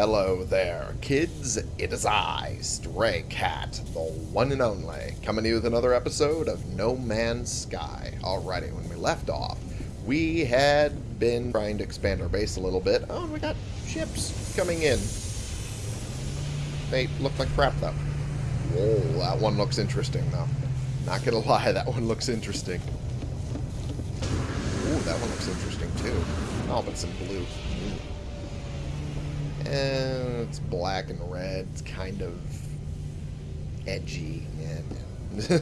hello there, kids. It is I, Stray Cat, the one and only, coming to you with another episode of No Man's Sky. Alrighty, when we left off, we had been trying to expand our base a little bit. Oh, and we got ships coming in. They look like crap, though. Whoa, that one looks interesting, though. Not gonna lie, that one looks interesting. Ooh, that one looks interesting, too. Oh, but some blue. And it's black and red. It's kind of edgy. Yeah.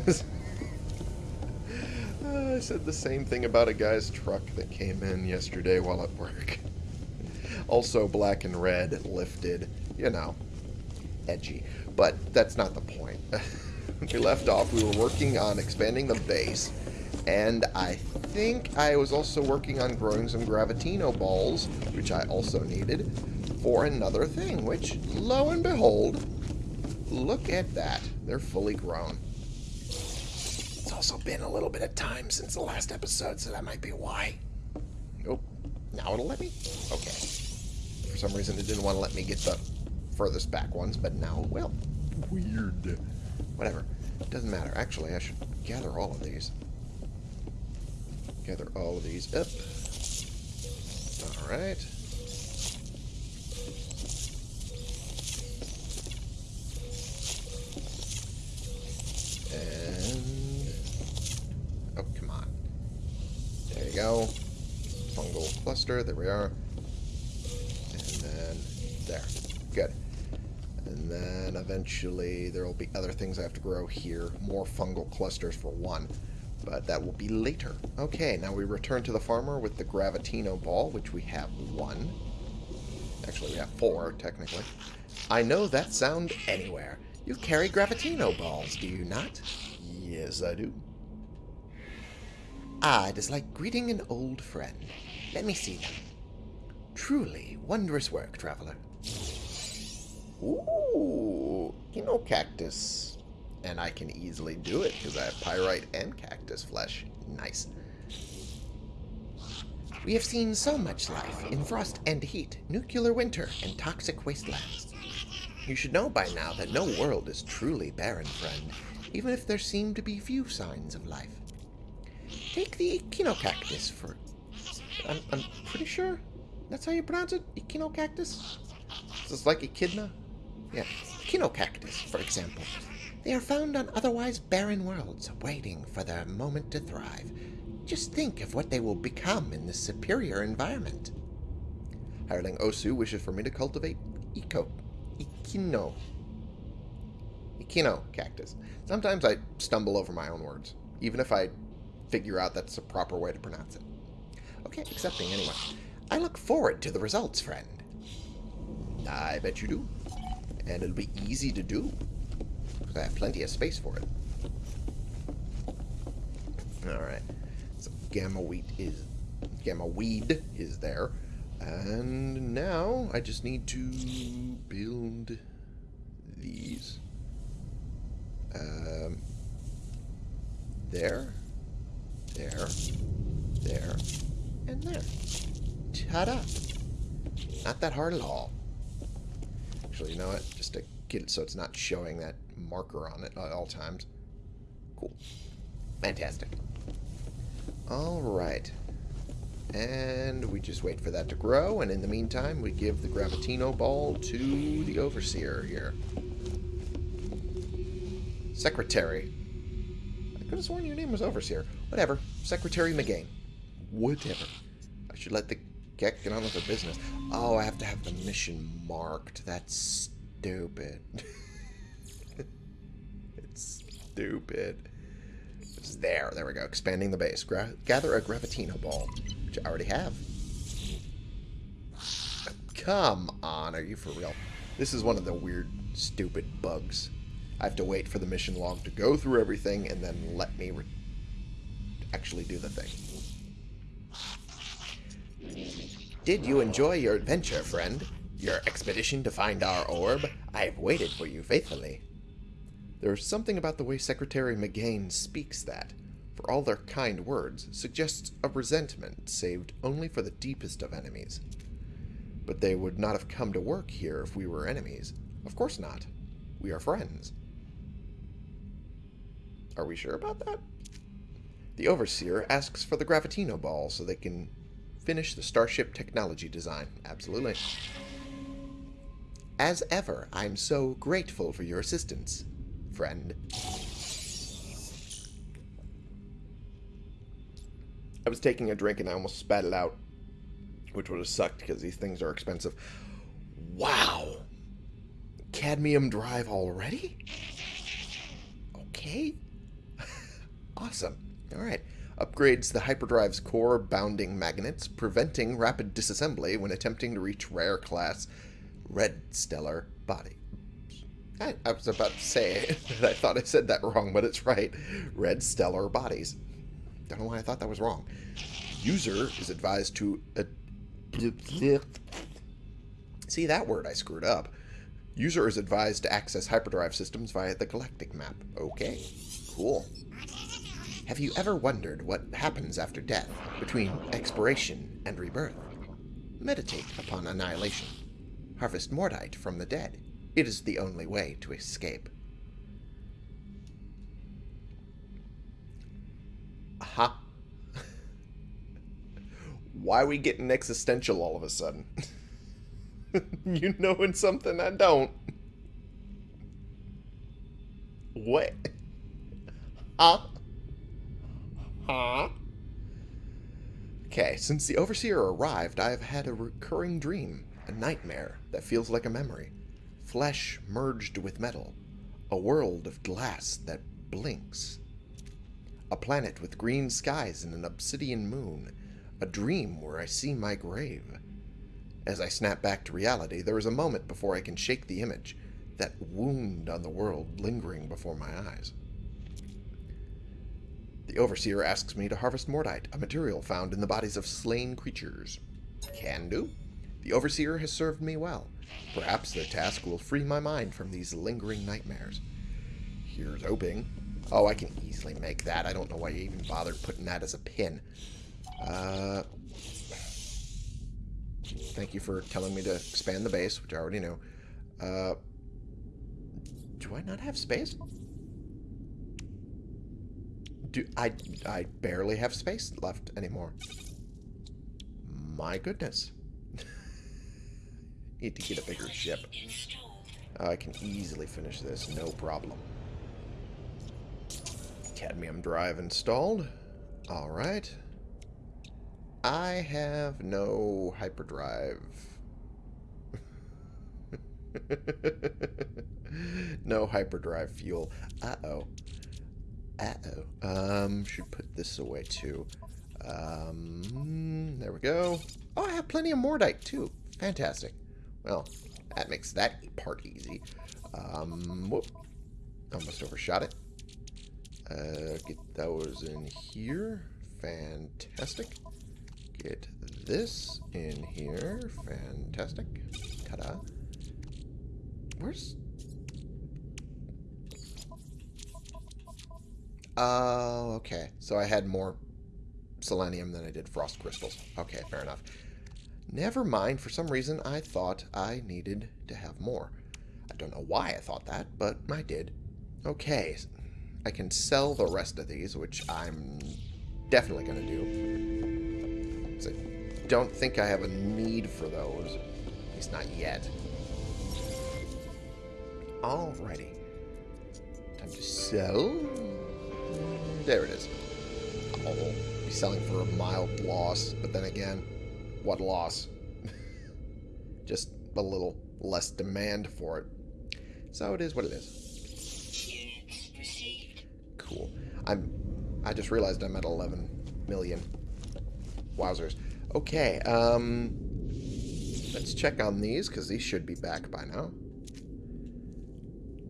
uh, I said the same thing about a guy's truck that came in yesterday while at work. also black and red, lifted, you know, edgy. But that's not the point. we left off, we were working on expanding the base, and I think I was also working on growing some Gravitino balls, which I also needed for another thing, which, lo and behold, look at that. They're fully grown. It's also been a little bit of time since the last episode, so that might be why. Nope. Now it'll let me? Okay. For some reason, it didn't want to let me get the furthest back ones, but now it will. Weird. Whatever. Doesn't matter. Actually, I should gather all of these. Gather all of these up. Alright. There we are. And then there. Good. And then eventually there will be other things I have to grow here. More fungal clusters for one. But that will be later. Okay, now we return to the farmer with the Gravitino ball, which we have one. Actually, we have four, technically. I know that sound anywhere. You carry Gravitino balls, do you not? Yes, I do. Ah, it is like greeting an old friend. Let me see them. Truly wondrous work, traveler. Ooh, Cactus. And I can easily do it because I have pyrite and cactus flesh. Nice. We have seen so much life in frost and heat, nuclear winter, and toxic wastelands. You should know by now that no world is truly barren, friend, even if there seem to be few signs of life. Take the Echinocactus for... I'm, I'm pretty sure that's how you pronounce it? Echinocactus? Is this like Echidna? Yeah. Echinocactus, for example. They are found on otherwise barren worlds, waiting for their moment to thrive. Just think of what they will become in this superior environment. Hireling Osu wishes for me to cultivate Eco... Echino... Echino cactus. Sometimes I stumble over my own words, even if I figure out that's the proper way to pronounce it. Okay, accepting anyway. I look forward to the results, friend. I bet you do. And it'll be easy to do. Because I have plenty of space for it. Alright. So gamma wheat is... Gamma weed is there. And now I just need to build these. Um, there. There. There. And there. Ta-da! Not that hard at all. Actually, you know what? Just to get it so it's not showing that marker on it at all times. Cool. Fantastic. Alright. And we just wait for that to grow, and in the meantime, we give the Gravitino ball to the Overseer here. Secretary. I could have sworn your name was Overseer. Whatever. Secretary McGain. Whatever. I should let the get get on with the business. Oh, I have to have the mission marked. That's stupid. it's stupid. It's there. There we go. Expanding the base. Gra gather a Gravitino ball, which I already have. Come on. Are you for real? This is one of the weird, stupid bugs. I have to wait for the mission log to go through everything and then let me actually do the thing. Did you enjoy your adventure, friend? Your expedition to find our orb? I've waited for you faithfully. There's something about the way Secretary McGain speaks that, for all their kind words, suggests a resentment saved only for the deepest of enemies. But they would not have come to work here if we were enemies. Of course not. We are friends. Are we sure about that? The Overseer asks for the Gravitino Ball so they can finish the Starship technology design. Absolutely. As ever, I'm so grateful for your assistance, friend. I was taking a drink and I almost spat it out, which would have sucked because these things are expensive. Wow! Cadmium drive already? Okay. awesome. Alright. Upgrades the hyperdrive's core bounding magnets, preventing rapid disassembly when attempting to reach rare class red stellar body. I, I was about to say that I thought I said that wrong, but it's right. Red stellar bodies. Don't know why I thought that was wrong. User is advised to... Uh, see, that word I screwed up. User is advised to access hyperdrive systems via the galactic map. Okay, cool. Have you ever wondered what happens after death, between expiration and rebirth? Meditate upon annihilation. Harvest Mordite from the dead. It is the only way to escape. Aha. Why are we getting existential all of a sudden? you knowing something I don't. What? Huh? Huh? Okay, since the Overseer arrived, I have had a recurring dream, a nightmare that feels like a memory. Flesh merged with metal, a world of glass that blinks. A planet with green skies and an obsidian moon, a dream where I see my grave. As I snap back to reality, there is a moment before I can shake the image, that wound on the world lingering before my eyes. The Overseer asks me to harvest Mordite, a material found in the bodies of slain creatures. Can do. The Overseer has served me well. Perhaps their task will free my mind from these lingering nightmares. Here's hoping. Oh, I can easily make that. I don't know why you even bothered putting that as a pin. Uh, thank you for telling me to expand the base, which I already knew. Uh, do I not have space? Do I I barely have space left anymore. My goodness. Need to get a bigger ship. I can easily finish this, no problem. Cadmium drive installed. Alright. I have no hyperdrive. no hyperdrive fuel. Uh-oh. Uh-oh. Um, should put this away too. Um, there we go. Oh, I have plenty of Mordite too. Fantastic. Well, that makes that part easy. Um, whoop. Almost overshot it. Uh, get those in here. Fantastic. Get this in here. Fantastic. Ta-da. Where's... Oh, okay. So I had more selenium than I did frost crystals. Okay, fair enough. Never mind. For some reason, I thought I needed to have more. I don't know why I thought that, but I did. Okay, I can sell the rest of these, which I'm definitely going to do. I don't think I have a need for those. At least not yet. Alrighty. Time to sell. There it is. I'll be selling for a mild loss, but then again, what loss? Just a little less demand for it. So it is what it is. Cool. I'm. I just realized I'm at 11 million. Wowzers. Okay. Um. Let's check on these because these should be back by now.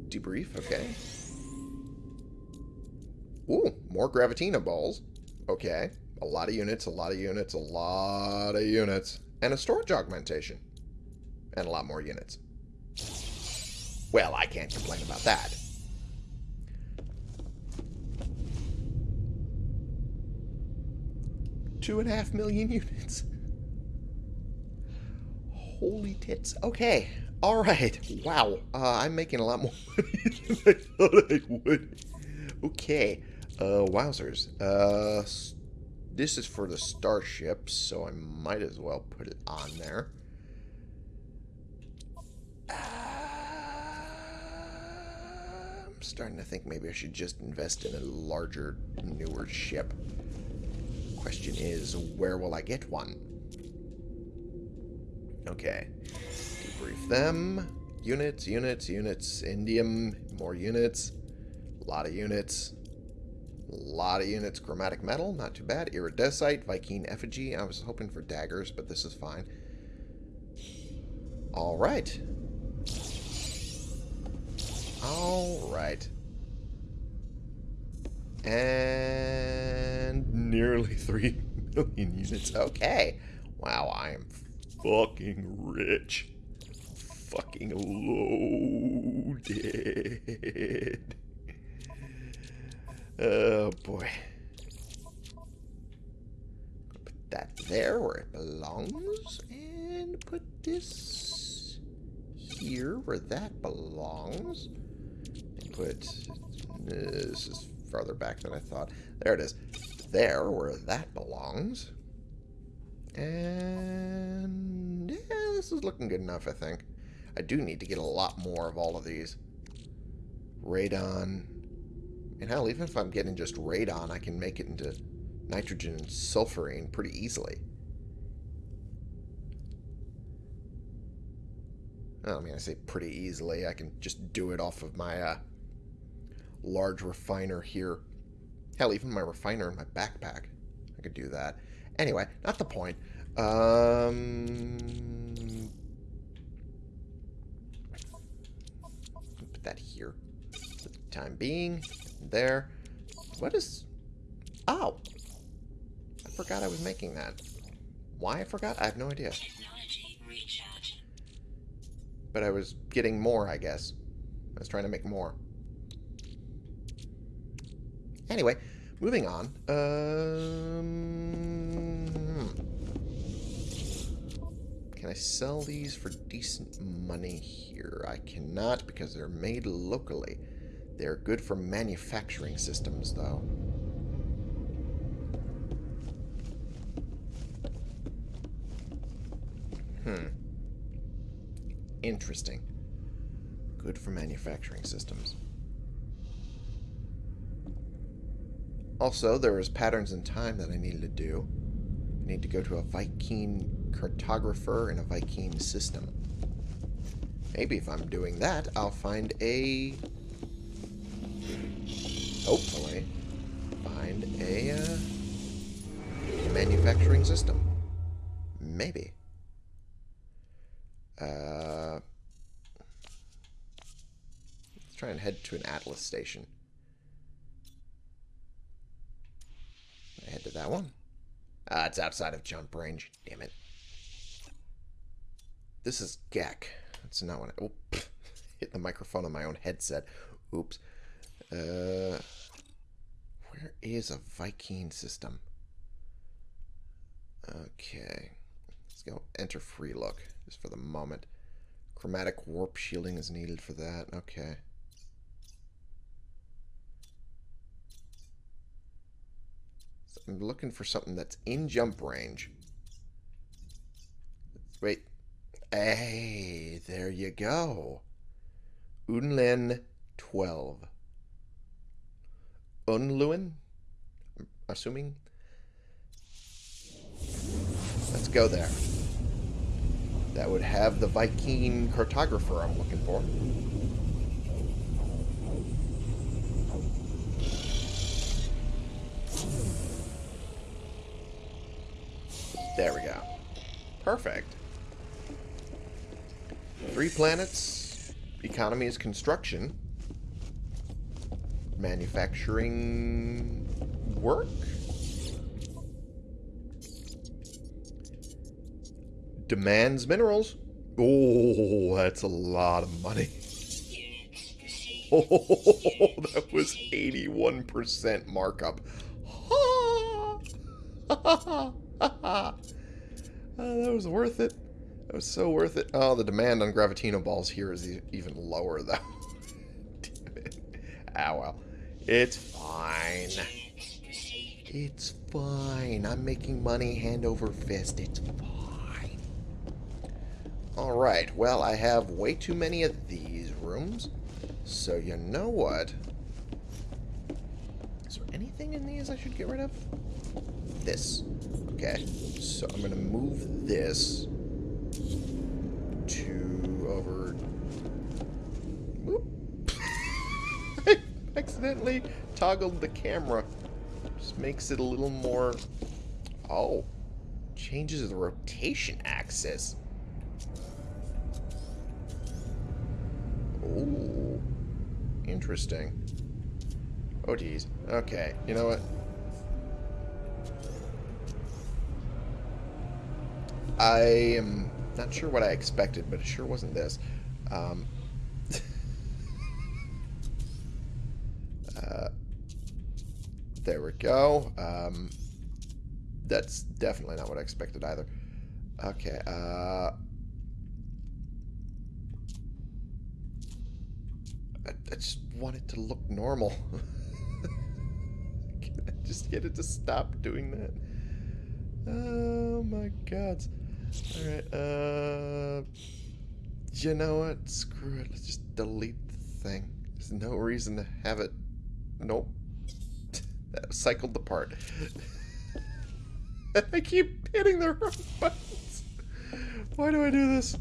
Debrief. Okay. Ooh, more Gravitino balls. Okay. A lot of units, a lot of units, a lot of units. And a storage augmentation. And a lot more units. Well, I can't complain about that. Two and a half million units. Holy tits. Okay. All right. Wow. Uh, I'm making a lot more money than I thought I would. Okay. Uh, wowzers. Uh, this is for the starship, so I might as well put it on there. Uh, I'm starting to think maybe I should just invest in a larger, newer ship. Question is, where will I get one? Okay. Debrief them. Units, units, units. Indium, more units. A lot of units. Lot of units. Chromatic metal, not too bad. Iridesite, Vy'keen effigy. I was hoping for daggers, but this is fine. Alright. Alright. And nearly 3 million units. Okay. Wow, I am fucking rich. Fucking loaded. Oh, boy. Put that there where it belongs. And put this here where that belongs. And put... This is farther back than I thought. There it is. There where that belongs. And... Yeah, this is looking good enough, I think. I do need to get a lot more of all of these. Radon and hell, even if I'm getting just radon, I can make it into nitrogen and sulfurine pretty easily. I mean, I say pretty easily. I can just do it off of my uh, large refiner here. Hell, even my refiner in my backpack. I could do that. Anyway, not the point. Um, put that here for the time being there. What is... Oh! I forgot I was making that. Why I forgot? I have no idea. But I was getting more, I guess. I was trying to make more. Anyway, moving on. Um, can I sell these for decent money here? I cannot because they're made locally. They're good for manufacturing systems, though. Hmm. Interesting. Good for manufacturing systems. Also, there is patterns in time that I needed to do. I need to go to a Vy'keen cartographer in a Vy'keen system. Maybe if I'm doing that, I'll find a hopefully, find a uh, manufacturing system. Maybe. Uh, let's try and head to an Atlas station. I head to that one. Ah, it's outside of jump range. Damn it. This is Gek. That's not what I... Oh, hit the microphone on my own headset. Oops. Uh, where is a Vy'keen system? Okay. Let's go enter free look, just for the moment. Chromatic warp shielding is needed for that. Okay. So I'm looking for something that's in jump range. Wait. Hey, there you go. Unlen 12. Unluin? Assuming? Let's go there. That would have the Vy'keen cartographer I'm looking for. There we go. Perfect. Three planets. Economy is construction manufacturing work? Demands minerals. Oh, that's a lot of money. Oh, that was 81% markup. oh, that was worth it. That was so worth it. Oh, the demand on Gravitino balls here is even lower, though. Damn it. Ah, well. It's fine. It's fine. I'm making money hand over fist. It's fine. Alright, well, I have way too many of these rooms. So you know what? Is there anything in these I should get rid of? This. Okay. So I'm going to move this to over... Whoop. I accidentally toggled the camera. Just makes it a little more... Oh. Changes the rotation axis. Ooh. Interesting. Oh, geez. Okay. You know what? I am not sure what I expected, but it sure wasn't this. Um, uh, there we go. Um, that's definitely not what I expected either. Okay. Uh, I, I just want it to look normal. Can I just get it to stop doing that? Oh my god. Alright, uh... You know what? Screw it. Let's just delete the thing. There's no reason to have it... Nope. that cycled the part. I keep hitting the wrong buttons. Why do I do this?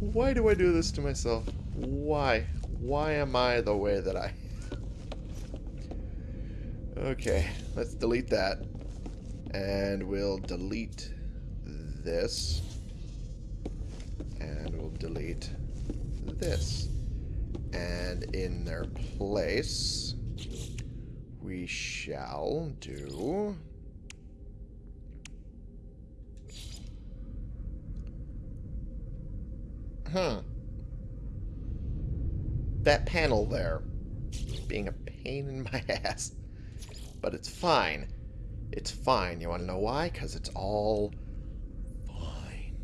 Why do I do this to myself? Why? Why am I the way that I... Okay, let's delete that. And we'll delete this. And we'll delete this. And in their place, we shall do... Huh. That panel there. Being a pain in my ass. But it's fine. It's fine. You want to know why? Because it's all fine.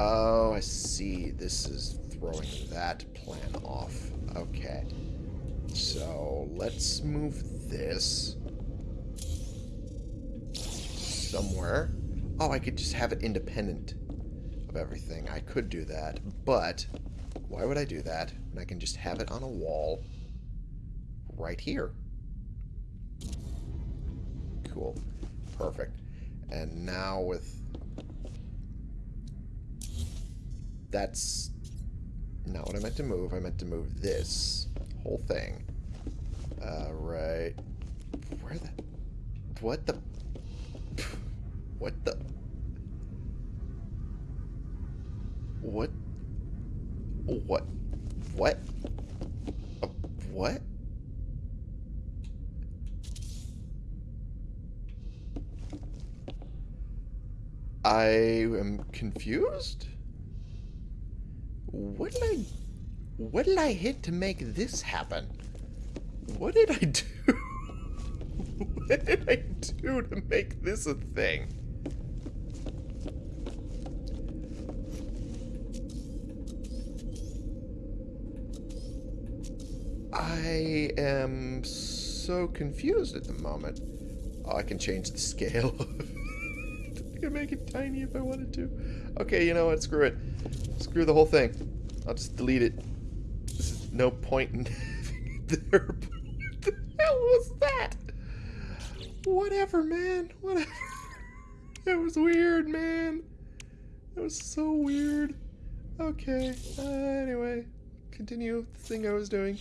Oh, I see. This is throwing that plan off. Okay. So, let's move this somewhere. Oh, I could just have it independent of everything. I could do that, but why would I do that when I can just have it on a wall right here? Cool. Perfect. And now with... That's not what I meant to move. I meant to move this whole thing. Uh, right. Where the... What the... What the... What? What? What? Uh, what? I am confused? What did I... What did I hit to make this happen? What did I do? what did I do to make this a thing? I am so confused at the moment. Oh, I can change the scale. I can make it tiny if I wanted to. Okay, you know what? Screw it. Screw the whole thing. I'll just delete it. No point in there. What the hell was that? Whatever, man. Whatever. That was weird, man. That was so weird. Okay. Uh, anyway, continue the thing I was doing.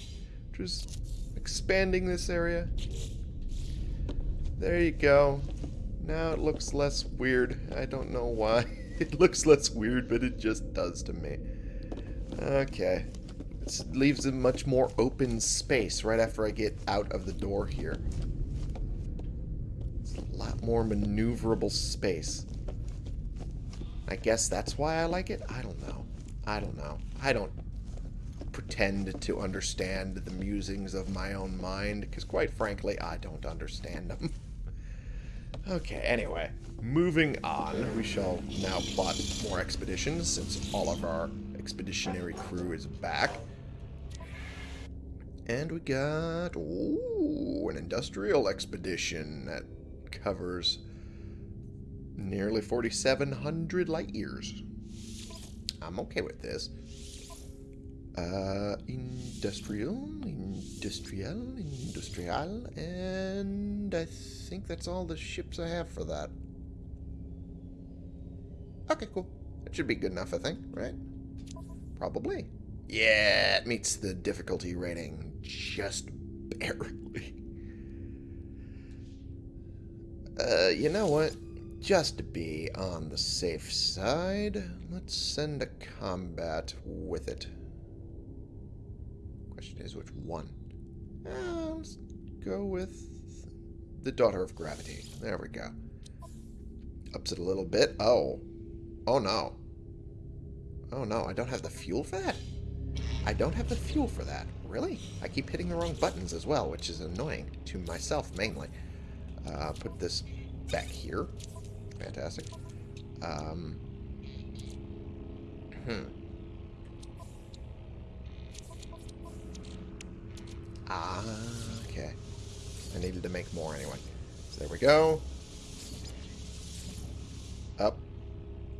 Just expanding this area. There you go. Now it looks less weird. I don't know why. It looks less weird, but it just does to me. Okay. This leaves a much more open space right after I get out of the door here. It's a lot more maneuverable space. I guess that's why I like it? I don't know. I don't know. I don't pretend to understand the musings of my own mind, because quite frankly, I don't understand them. Okay, anyway. Moving on, we shall now plot more expeditions since all of our expeditionary crew is back. And we got, ooh, an industrial expedition that covers nearly 4,700 light years. I'm okay with this. Uh, industrial, industrial, industrial, and I think that's all the ships I have for that. Okay, cool. That should be good enough, I think, right? Probably. Yeah, it meets the difficulty rating just barely. Uh, you know what? Just to be on the safe side, let's send a combat with it. Question is, which one? Uh, let's go with the Daughter of Gravity. There we go. Ups it a little bit. Oh. Oh, no. Oh, no. I don't have the fuel for that? I don't have the fuel for that. Really? I keep hitting the wrong buttons as well, which is annoying to myself mainly. Uh, put this back here. Fantastic. Um, hmm. Ah, okay. I needed to make more anyway. So there we go. Up.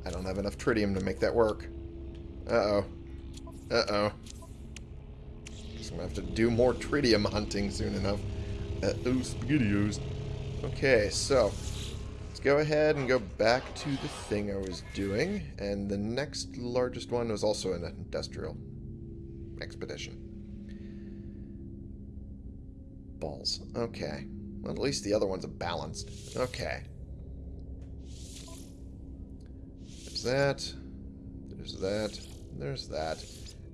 I don't have enough tritium to make that work. Uh-oh. Uh-oh. Guess I'm gonna have to do more tritium hunting soon enough. Uh-oh, spaghettios. Okay, so... Let's go ahead and go back to the thing I was doing. And the next largest one was also an industrial expedition. Balls. Okay. Well, at least the other ones are balanced. Okay. There's that. There's that. There's that.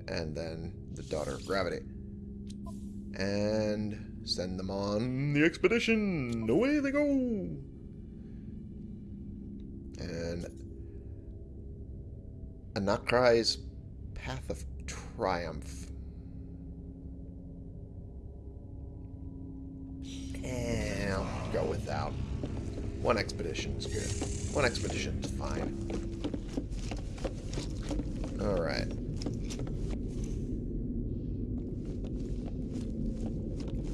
And then the Daughter of Gravity. And send them on the expedition. Away they go. And Anakrai's Path of Triumph. One expedition is good. One expedition is fine. Alright.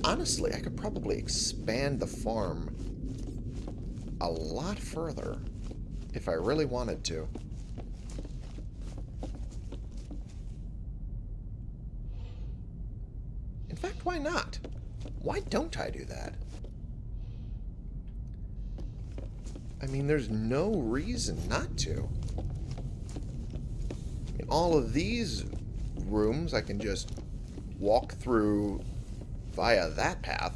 Honestly, I could probably expand the farm a lot further if I really wanted to. In fact, why not? Why don't I do that? I mean, there's no reason not to. In all of these rooms, I can just walk through via that path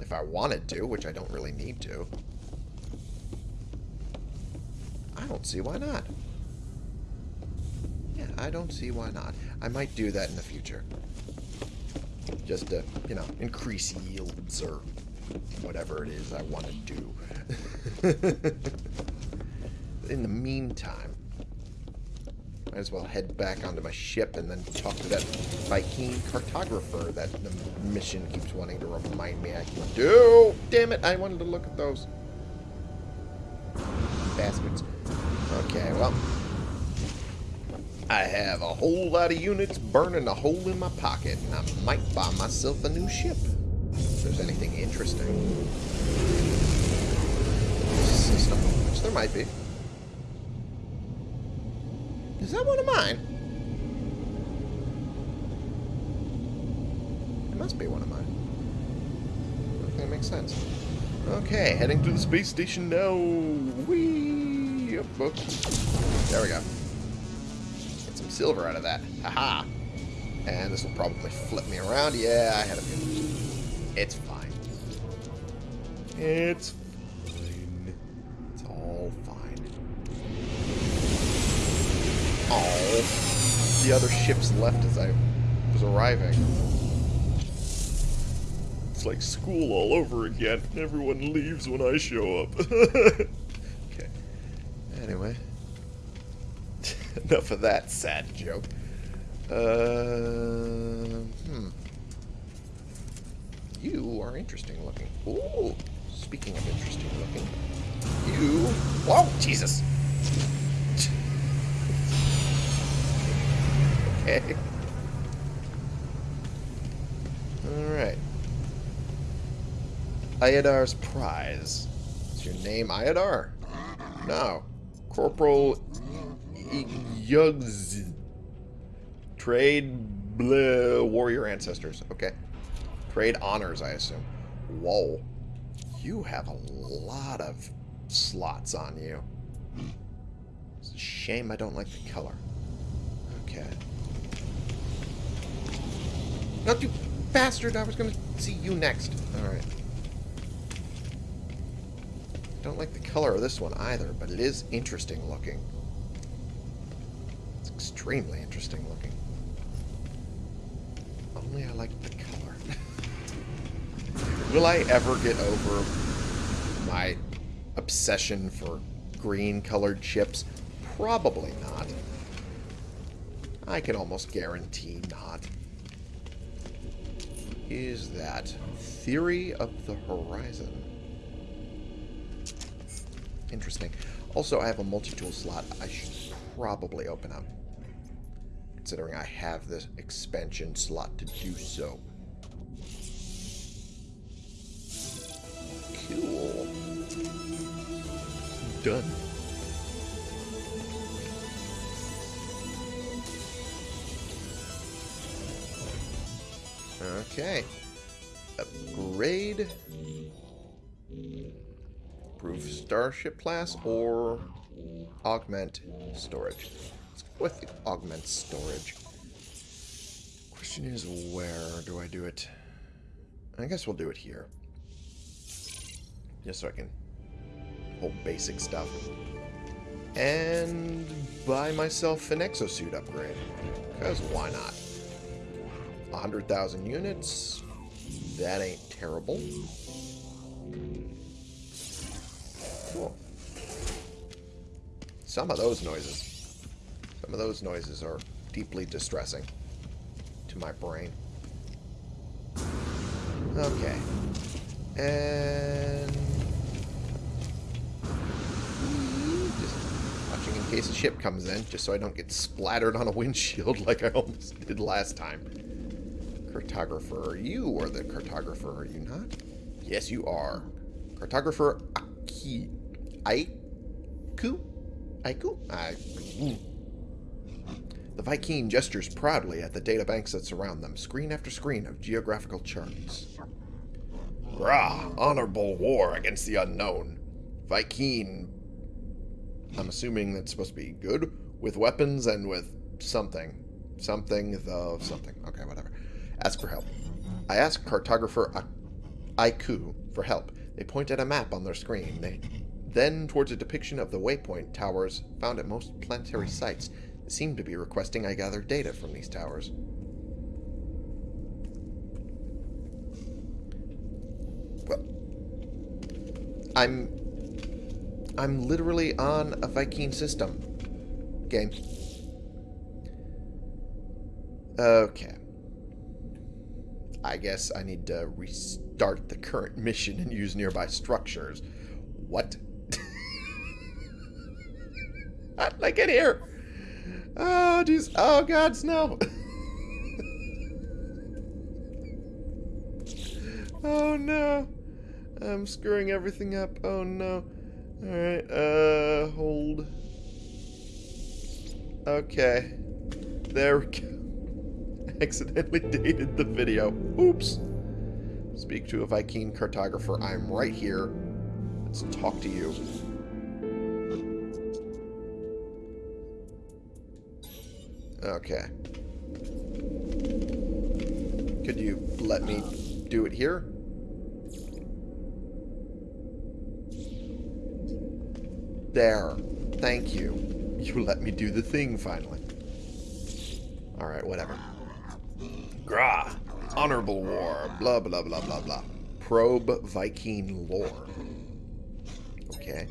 if I wanted to, which I don't really need to. I don't see why not. Yeah, I don't see why not. I might do that in the future. Just to, you know, increase yields or whatever it is I want to do. in the meantime, might as well head back onto my ship and then talk to that Vy'keen cartographer that the mission keeps wanting to remind me I can do. Damn it, I wanted to look at those. Bastards. Okay, well. I have a whole lot of units burning a hole in my pocket, and I might buy myself a new ship. If there's anything interesting. System, which there might be. Is that one of mine? It must be one of mine. Makes sense. Okay, heading to the space station now. Whee! There we go. Get some silver out of that. Haha. And this will probably flip me around. Yeah, I had a feeling. It's fine. It's fine. It's all fine. Oh, the other ships left as I was arriving. It's like school all over again. Everyone leaves when I show up. okay. Anyway. Enough of that sad joke. Uh, hmm. You are interesting looking. Ooh, speaking of interesting looking, You... Whoa, Jesus! okay. Alright. Iodar's Prize. Is your name Iodar? No. Corporal Yugs. Trade bleh, warrior ancestors. Okay. Trade honors, I assume. Whoa. You have a lot of slots on you. It's a shame I don't like the color. Okay. Not you bastard! I was gonna see you next. Alright. I don't like the color of this one either, but it is interesting looking. It's extremely interesting looking. Only I like the color. Will I ever get over my obsession for green colored chips? Probably not. I can almost guarantee not. Is that Theory of the Horizon? Interesting. Also, I have a multi-tool slot I should probably open up. Considering I have this expansion slot to do so. Done. Okay. Upgrade. Improve starship class or augment storage. Let's go with augment storage. Question is, where do I do it? I guess we'll do it here. Just so I can hold basic stuff. And buy myself an exosuit upgrade. Because why not? 100,000 units. That ain't terrible. Cool. Some of those noises. Some of those noises are deeply distressing to my brain. Okay. And... case a ship comes in, just so I don't get splattered on a windshield like I almost did last time. Cartographer, you are the cartographer, are you not? Yes, you are. Cartographer Aki... Aiku? Aiku? Aiku. The Vy'keen gestures proudly at the databanks that surround them, screen after screen of geographical charts. Rah! Honorable war against the unknown. Vy'keen... I'm assuming that's supposed to be good? With weapons and with something. Something the something. Okay, whatever. Ask for help. I ask cartographer Aiku for help. They point at a map on their screen. They then towards a depiction of the waypoint towers found at most planetary sites. They seem to be requesting I gather data from these towers. Well, I'm I'm literally on a Vy'keen system. Game. Okay. I guess I need to restart the current mission and use nearby structures. What? How did I get here? Oh, jeez. Oh, God, snow. oh, no. I'm screwing everything up. Oh, no. Alright, uh, hold. Okay. There we go accidentally dated the video. Oops. Speak to a Vy'keen cartographer. I'm right here. Let's talk to you. Okay. Could you let me do it here? There. Thank you. You let me do the thing finally. Alright, whatever. Grah. Honorable war. Blah, blah, blah, blah, blah. Probe Vy'keen lore. Okay.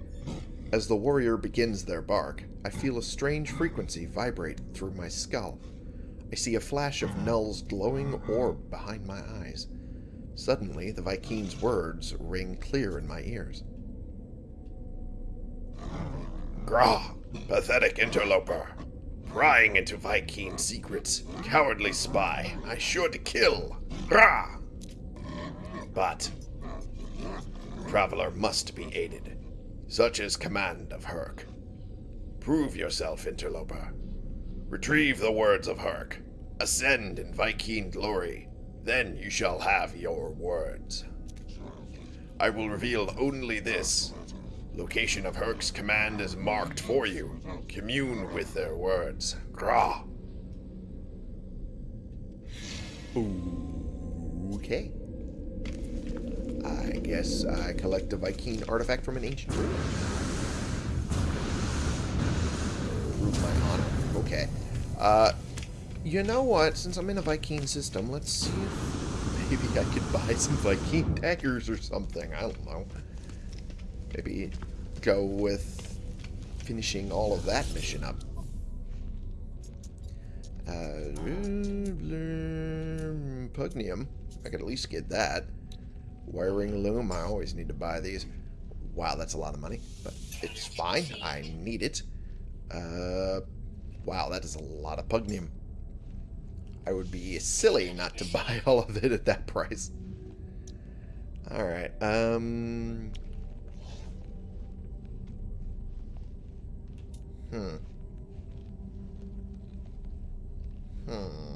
As the warrior begins their bark, I feel a strange frequency vibrate through my skull. I see a flash of Null's glowing orb behind my eyes. Suddenly, the Vy'keen's words ring clear in my ears. Grah, pathetic interloper. Prying into Vy'keen secrets. Cowardly spy. I to kill. Grah! But traveler must be aided. Such is command of Hirk. Prove yourself, interloper. Retrieve the words of Hirk. Ascend in Vy'keen glory. Then you shall have your words. I will reveal only this. Location of Hirk's command is marked for you. Commune with their words. Grah. Okay. I guess I collect a Vy'keen artifact from an ancient ruin. Prove my honor. Okay. Uh, you know what? Since I'm in a Vy'keen system, let's see if maybe I could buy some Vy'keen daggers or something. I don't know. Maybe go with finishing all of that mission up. Uh, Pugneum. I could at least get that. Wiring loom. I always need to buy these. Wow, that's a lot of money. But it's fine. I need it. Uh, wow, that is a lot of Pugneum. I would be silly not to buy all of it at that price. Alright, um... Hmm. Hmm.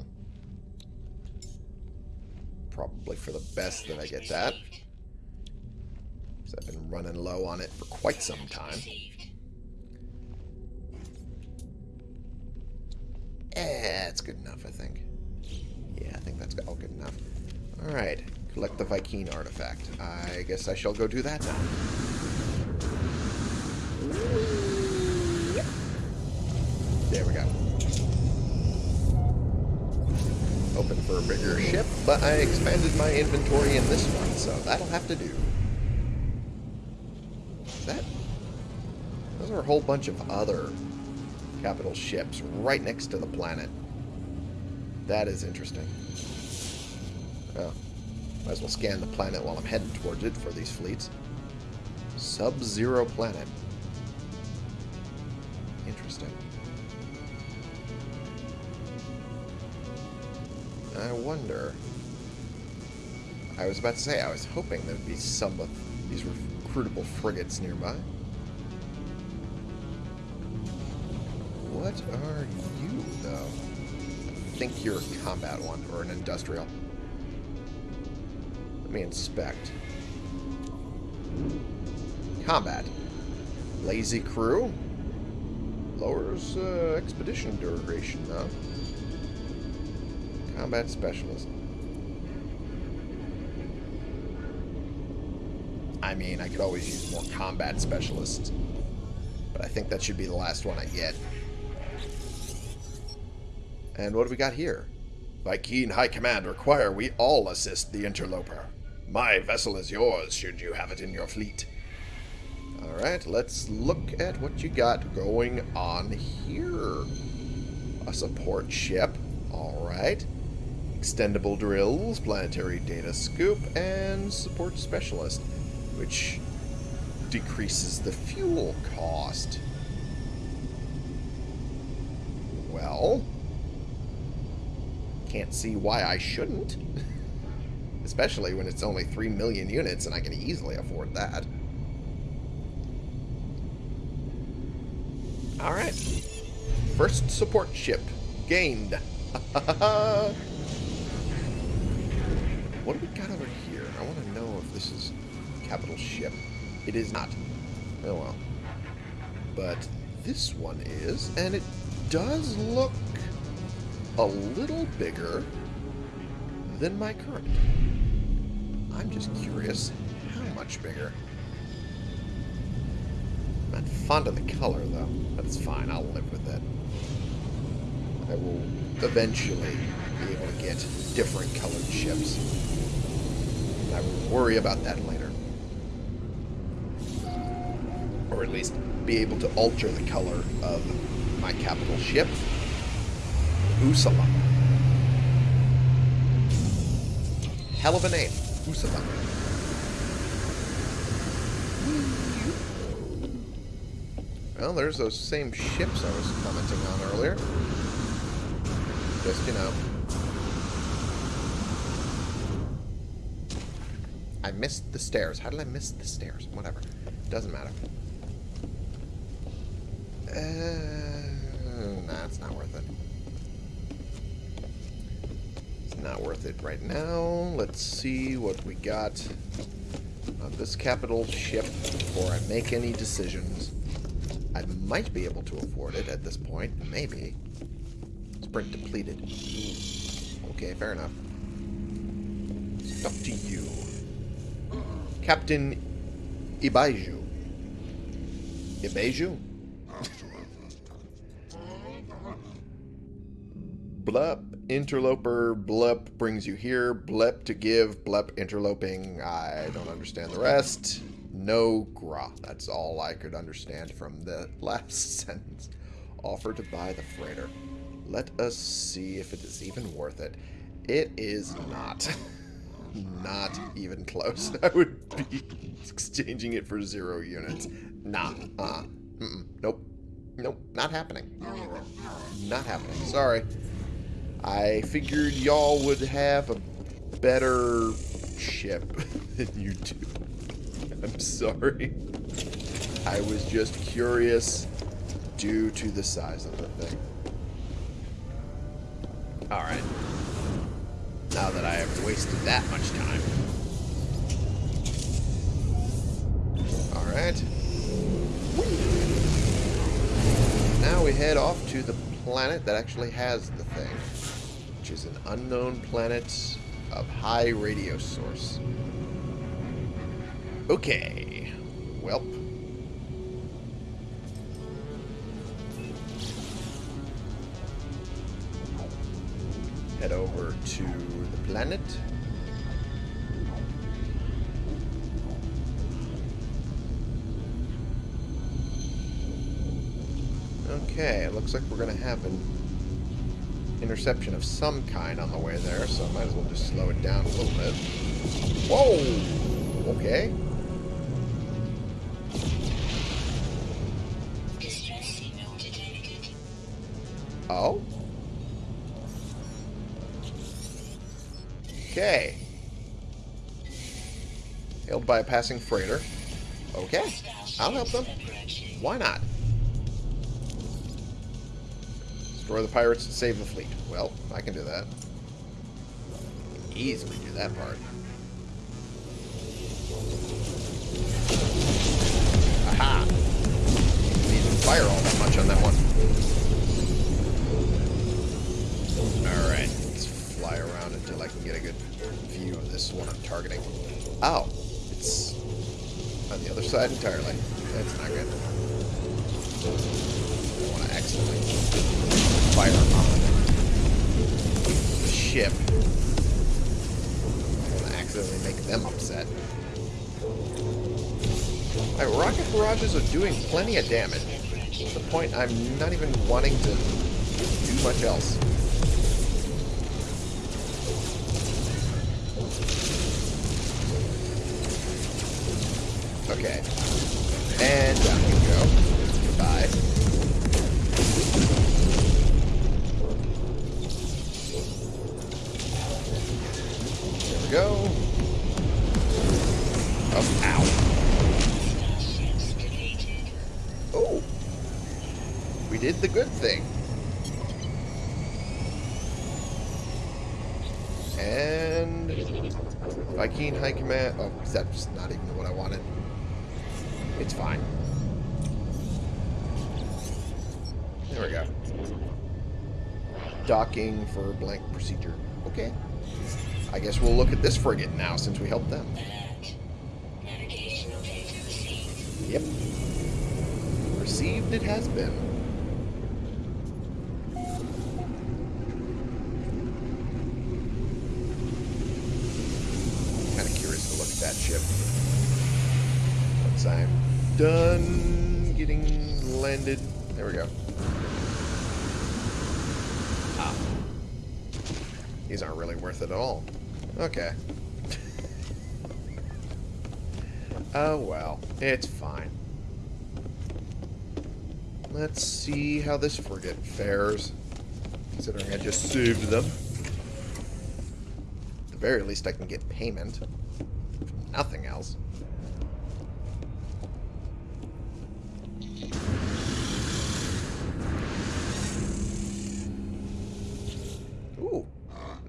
Probably for the best that I get that. Because I've been running low on it for quite some time. Eh, it's good enough, I think. Yeah, I think that's all good enough. Alright, collect the Vy'keen artifact. I guess I shall go do that now. There we go. Hoping for a bigger ship, but I expanded my inventory in this one, so that'll have to do. Is that... Those are a whole bunch of other capital ships right next to the planet. That is interesting. Oh. Might as well scan the planet while I'm heading towards it for these fleets. Sub-Zero planet. Interesting. I wonder... I was about to say, I was hoping there'd be some of these recruitable frigates nearby. What are you, though? I think you're a combat one, or an industrial. Let me inspect. Combat. Lazy crew. Lowers uh, expedition duration, though. Combat specialist. I mean, I could always use more combat specialists. But I think that should be the last one I get. And what do we got here? Vy'keen High Command require we all assist the interloper. My vessel is yours, should you have it in your fleet. Alright, let's look at what you got going on here. A support ship. Alright. Extendable drills, planetary data scoop, and support specialist, which decreases the fuel cost. Well, can't see why I shouldn't. Especially when it's only 3 million units and I can easily afford that. Alright. First support ship. Gained. what do we got over here? I want to know if this is capital ship. It is not. Oh well. But this one is, and it does look a little bigger than my current. I'm just curious how much bigger. I'm not fond of the color, though. That's fine. I'll live with it. I will eventually be able to get different colored ships. I will worry about that later. Or at least be able to alter the color of my capital ship Usala. Hell of a name. Usala. Well, there's those same ships I was commenting on earlier. Just, you know. I missed the stairs. How did I miss the stairs? Whatever. Doesn't matter. Uh, nah, it's not worth it. It's not worth it right now. Let's see what we got on this capital ship before I make any decisions. I might be able to afford it at this point. Maybe. Sprint depleted. Okay, fair enough. Stuck to you. Captain Ibaiju. Ibaiju? Blup, interloper, blup brings you here, blep to give, blep interloping. I don't understand the rest. No gra. That's all I could understand from the last sentence. Offer to buy the freighter. Let us see if it is even worth it. It is not. not even close. I would be exchanging it for zero units. Nah. Uh. Mm -mm. Nope. Nope. Not happening. Not happening. Sorry. I figured y'all would have a better ship than you do. I'm sorry. I was just curious due to the size of the thing. Alright. Now that I have wasted that much time. Alright. Now we head off to the planet that actually has the thing which is an unknown planet of high radio source. Okay. Welp. To the planet. Okay, it looks like we're going to have an interception of some kind on the way there, so I might as well just slow it down a little bit. Whoa! Okay. Oh? Hailed by a passing freighter. Okay. I'll help them. Why not? Destroy the pirates and save the fleet. Well, I can do that. Easily do that part. Aha! Didn't even fire all that much on that one. Alright, let's fly around until I can get a good view of this one I'm targeting. Oh, it's on the other side entirely. That's not good. I want to accidentally fire on the ship. I accidentally make them upset. My rocket barrages are doing plenty of damage. To the point I'm not even wanting to do much else. This frigate now since we helped them. Yep. Received it has been. Kind of curious to look at that ship. Once I'm done getting landed. There we go. Ah. These aren't really worth it at all. Okay. oh well, it's fine. Let's see how this frigate fares. Considering I just saved them. At the very least, I can get payment. Nothing else.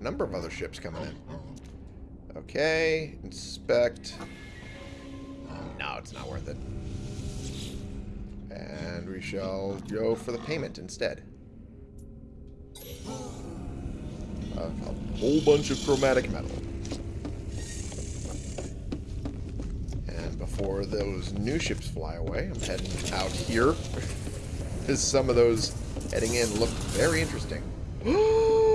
Number of other ships coming in. Okay, inspect. No, it's not worth it. And we shall go for the payment instead. A, a whole bunch of chromatic metal. And before those new ships fly away, I'm heading out here. Because some of those heading in look very interesting. Oh!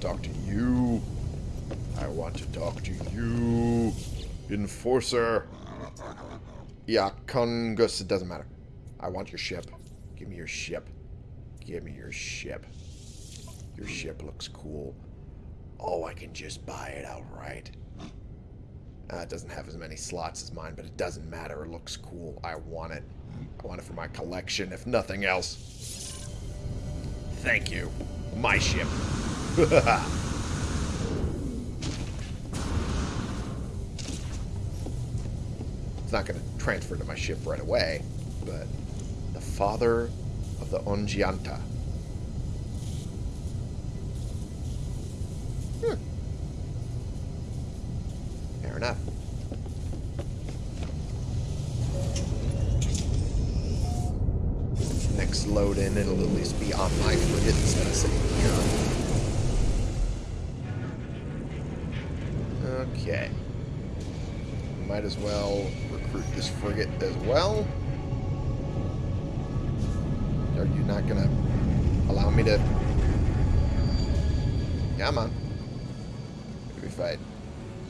To talk to you. I want to talk to you. Enforcer. Yeah, Congus, it doesn't matter. I want your ship. Give me your ship. Give me your ship. Your ship looks cool. Oh, I can just buy it outright. Uh, it doesn't have as many slots as mine, but it doesn't matter. It looks cool. I want it. I want it for my collection, if nothing else. Thank you. My ship. it's not going to transfer to my ship right away, but the father of the Ongianta.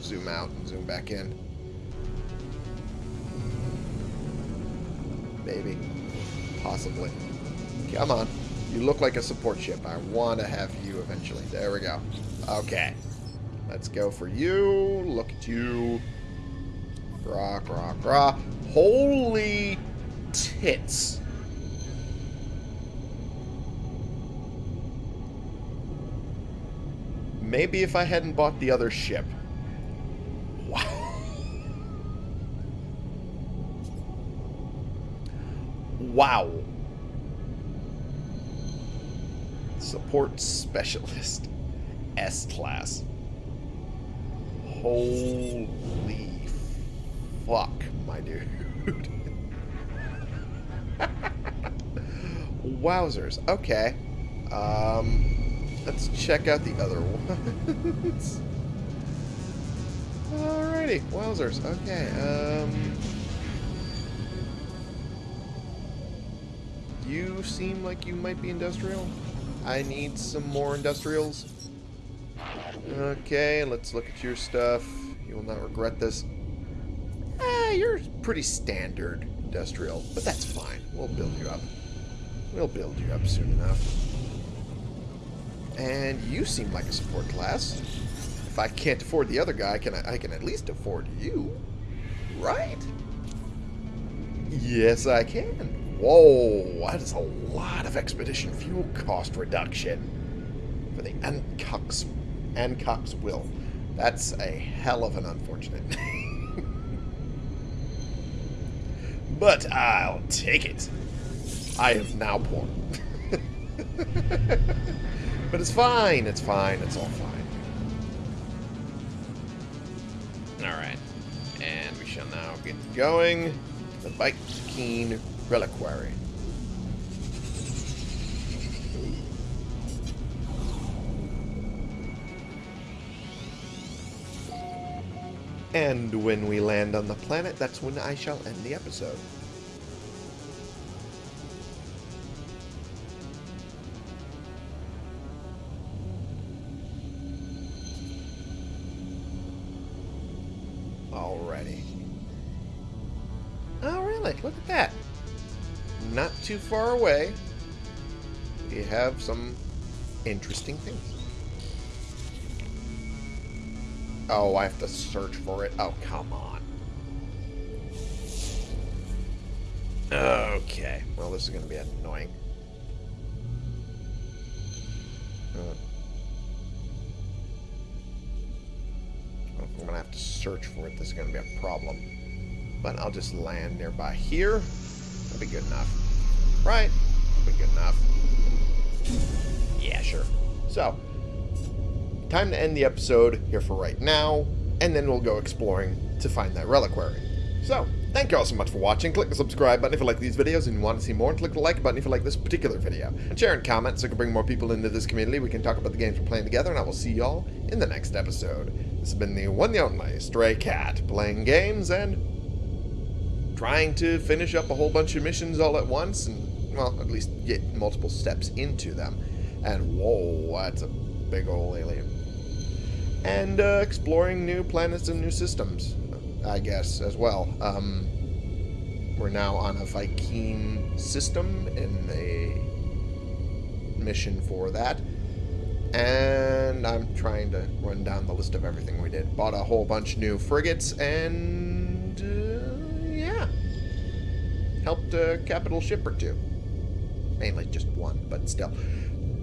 Zoom out and zoom back in. Maybe. Possibly. Come on. You look like a support ship. I want to have you eventually. There we go. Okay. Let's go for you. Look at you. Grah, grah, grah. Holy tits. Maybe if I hadn't bought the other ship. Wow. Support Specialist. S-Class. Holy fuck, my dude. Wowzers. Okay. Um, let's check out the other ones. Alrighty. Wowzers. Okay. Um... You seem like you might be industrial. I need some more industrials. Okay, let's look at your stuff. You will not regret this. Eh, you're pretty standard industrial, but that's fine. We'll build you up. We'll build you up soon enough. And you seem like a support class. If I can't afford the other guy, can I, I can at least afford you. Right? Yes, I can. Whoa, that is a lot of expedition fuel cost reduction for the Ancox, Ancox will. That's a hell of an unfortunate name. but I'll take it. I am now poor. but it's fine, it's fine, it's all fine. Alright. And we shall now get going. The Bite Keen Reliquary. And when we land on the planet, that's when I shall end the episode. Too far away, we have some interesting things. Oh, I have to search for it. Oh, come on. Okay. Well, this is going to be annoying. Uh, I'm going to have to search for it. This is going to be a problem. But I'll just land nearby here. That'll be good enough. Right? Be good enough. Yeah, sure. So, time to end the episode here for right now, and then we'll go exploring to find that reliquary. So, thank you all so much for watching. Click the subscribe button if you like these videos and you want to see more, and click the like button if you like this particular video. And share and comment so we can bring more people into this community. We can talk about the games we're playing together, and I will see y'all in the next episode. This has been the one and only Stray Cat, playing games and trying to finish up a whole bunch of missions all at once, and, well, at least get multiple steps into them. And, whoa, that's a big old alien. And uh, exploring new planets and new systems. I guess, as well. Um, we're now on a Vy'keen system in a mission for that. And I'm trying to run down the list of everything we did. Bought a whole bunch new frigates and, uh, yeah. Helped a capital ship or two. Mainly just one, but still.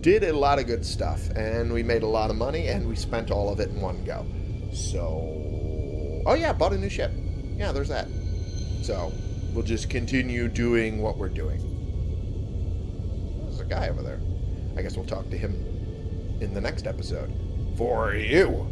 Did a lot of good stuff, and we made a lot of money, and we spent all of it in one go. So, Oh yeah, bought a new ship. Yeah, there's that. So, we'll just continue doing what we're doing. There's a guy over there. I guess we'll talk to him in the next episode. For you!